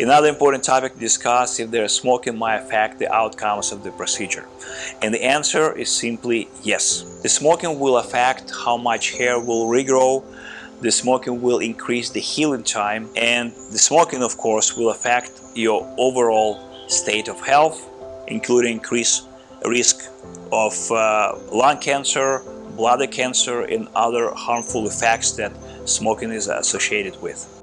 Another important topic to discuss if there is smoking might affect the outcomes of the procedure. And the answer is simply yes. The smoking will affect how much hair will regrow, the smoking will increase the healing time, and the smoking, of course, will affect your overall state of health, including increased risk of uh, lung cancer, bladder cancer, and other harmful effects that smoking is associated with.